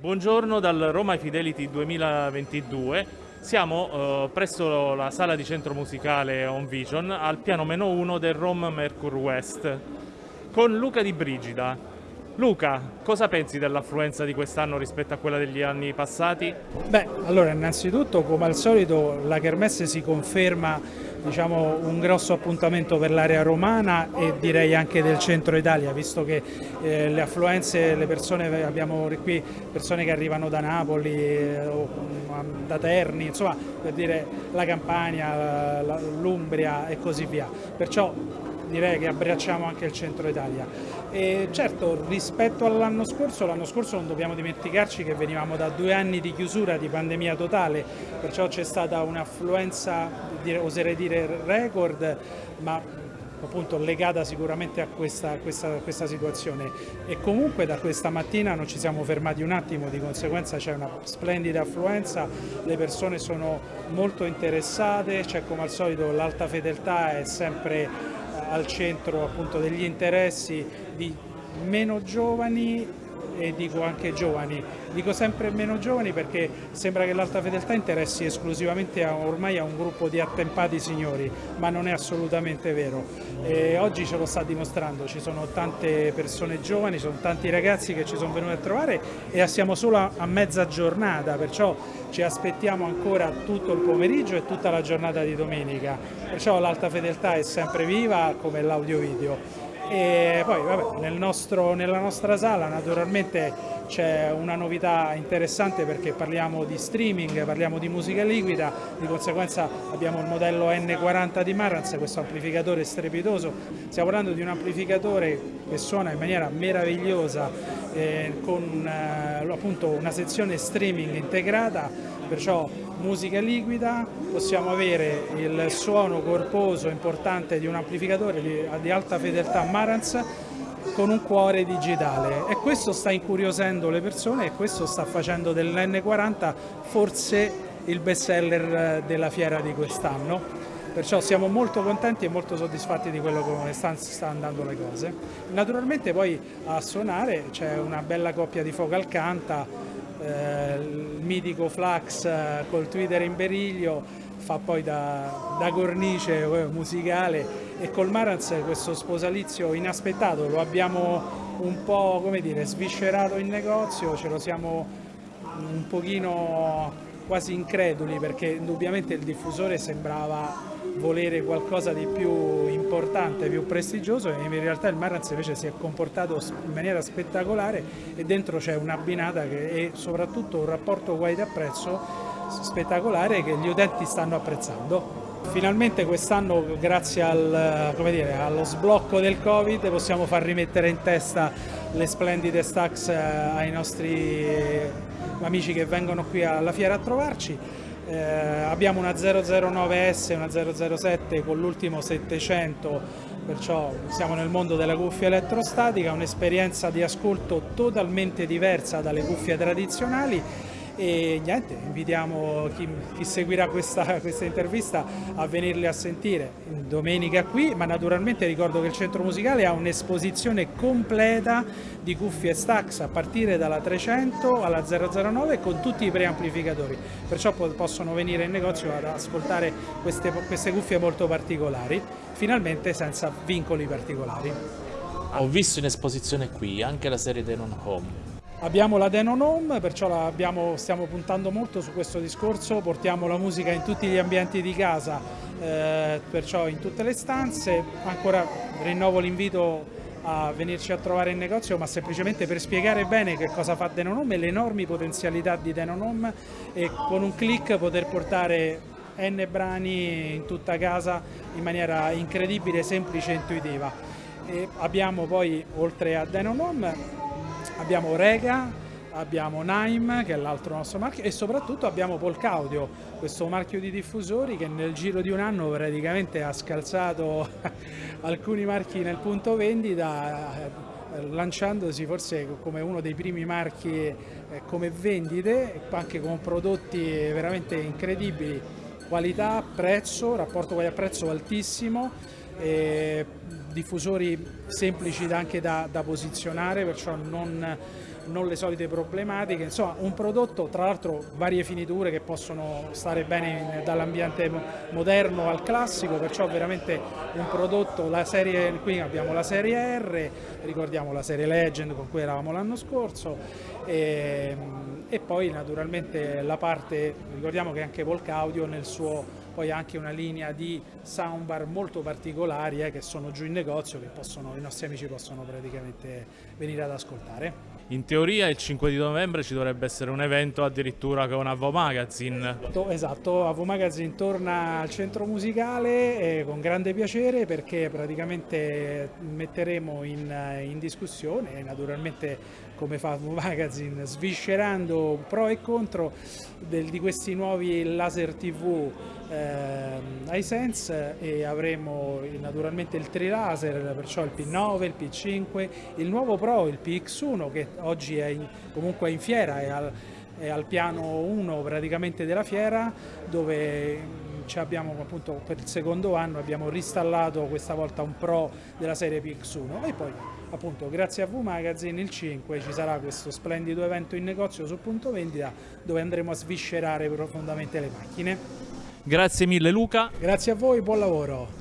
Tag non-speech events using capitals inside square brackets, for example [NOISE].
Buongiorno dal Roma Fidelity 2022. Siamo eh, presso la sala di centro musicale On Vision al piano meno 1 del Rome Mercure West con Luca Di Brigida. Luca, cosa pensi dell'affluenza di quest'anno rispetto a quella degli anni passati? Beh, allora innanzitutto come al solito la Kermesse si conferma diciamo, un grosso appuntamento per l'area romana e direi anche del centro Italia, visto che eh, le affluenze, le persone, abbiamo qui persone che arrivano da Napoli, eh, mm, da Terni, insomma per dire la Campania, l'Umbria e così via. Perciò direi che abbracciamo anche il centro Italia. E certo rispetto all'anno scorso, l'anno scorso non dobbiamo dimenticarci che venivamo da due anni di chiusura, di pandemia totale, perciò c'è stata un'affluenza, oserei dire record, ma appunto legata sicuramente a questa, questa, questa, situazione e comunque da questa mattina non ci siamo fermati un attimo, di conseguenza c'è una splendida affluenza, le persone sono molto interessate, c'è come al solito l'alta fedeltà è sempre al centro appunto degli interessi di meno giovani e dico anche giovani. Dico sempre meno giovani perché sembra che l'alta fedeltà interessi esclusivamente a, ormai a un gruppo di attempati signori, ma non è assolutamente vero. E oggi ce lo sta dimostrando, ci sono tante persone giovani, sono tanti ragazzi che ci sono venuti a trovare e siamo solo a, a mezza giornata, perciò ci aspettiamo ancora tutto il pomeriggio e tutta la giornata di domenica. Perciò l'alta fedeltà è sempre viva come l'audio video e poi vabbè, nel nostro, nella nostra sala naturalmente c'è una novità interessante perché parliamo di streaming, parliamo di musica liquida, di conseguenza abbiamo il modello N40 di Marantz, questo amplificatore strepitoso, stiamo parlando di un amplificatore che suona in maniera meravigliosa eh, con eh, appunto una sezione streaming integrata, perciò musica liquida, possiamo avere il suono corposo importante di un amplificatore di, di alta fedeltà Marantz con un cuore digitale. E questo sta incuriosendo le persone e questo sta facendo dell'N40 forse il best seller della fiera di quest'anno. Perciò siamo molto contenti e molto soddisfatti di quello come stanno sta andando le cose. Naturalmente poi a suonare c'è una bella coppia di Focal Canta, eh, il mitico Flax eh, col Twitter in beriglio, fa poi da, da cornice eh, musicale e col Marantz questo sposalizio inaspettato lo abbiamo un po' come dire sviscerato in negozio, ce lo siamo un pochino quasi increduli perché indubbiamente il diffusore sembrava volere qualcosa di più importante, più prestigioso e in realtà il Marantz invece si è comportato in maniera spettacolare e dentro c'è un'abbinata e soprattutto un rapporto qualità prezzo spettacolare che gli utenti stanno apprezzando. Finalmente quest'anno grazie al, dire, allo sblocco del Covid possiamo far rimettere in testa le splendide stacks eh, ai nostri amici che vengono qui alla fiera a trovarci. Eh, abbiamo una 009S e una 007 con l'ultimo 700, perciò siamo nel mondo della cuffia elettrostatica, un'esperienza di ascolto totalmente diversa dalle cuffie tradizionali e niente, invitiamo chi, chi seguirà questa, questa, intervista a venirli a sentire domenica qui, ma naturalmente ricordo che il centro musicale ha un'esposizione completa di cuffie Stax a partire dalla 300 alla 009 con tutti i preamplificatori, perciò possono venire in negozio ad ascoltare queste, queste cuffie molto particolari, finalmente senza vincoli particolari. Ho visto in esposizione qui anche la serie Denon Home Abbiamo la Denon Home, perciò abbiamo, stiamo puntando molto su questo discorso, portiamo la musica in tutti gli ambienti di casa, eh, perciò in tutte le stanze. Ancora rinnovo l'invito a venirci a trovare in negozio, ma semplicemente per spiegare bene che cosa fa Denon Home e le enormi potenzialità di Denon Home e con un click poter portare N brani in tutta casa in maniera incredibile, semplice e intuitiva. E abbiamo poi, oltre a Denon Home, abbiamo Rega, abbiamo Naim che è l'altro nostro marchio e soprattutto abbiamo Polcaudio, questo marchio di diffusori che nel giro di un anno praticamente ha scalzato [LAUGHS] alcuni marchi nel punto vendita eh, lanciandosi forse come uno dei primi marchi eh, come vendite, anche con prodotti veramente incredibili, qualità, prezzo, rapporto qualità-prezzo altissimo, diffusori semplici anche da, da posizionare, perciò non non le solite problematiche, insomma un prodotto tra l'altro varie finiture che possono stare bene dall'ambiente moderno al classico, perciò veramente un prodotto, la serie, qui abbiamo la serie R, ricordiamo la serie Legend con cui eravamo l'anno scorso e, e poi naturalmente la parte, ricordiamo che anche Volk Audio nel suo poi anche una linea di soundbar molto particolari eh, che sono giù in negozio che possono, i nostri amici possono praticamente venire ad ascoltare. In teoria il 5 di novembre ci dovrebbe essere un evento addirittura con Avo Magazine. Esatto, Avo Magazine torna al centro musicale eh, con grande piacere perché praticamente metteremo in, in discussione, naturalmente come fa Magazine, sviscerando pro e contro del, di questi nuovi laser TV eh, iSense e avremo naturalmente il trilaser, perciò il P9, il P5, il nuovo Pro, il PX1 che oggi è in, comunque in fiera, è al, è al piano 1 praticamente della fiera dove abbiamo appunto per il secondo anno abbiamo ristallato questa volta un Pro della serie PX1 e poi appunto grazie a V Magazine il 5 ci sarà questo splendido evento in negozio sul punto vendita dove andremo a sviscerare profondamente le macchine. Grazie mille Luca. Grazie a voi, buon lavoro.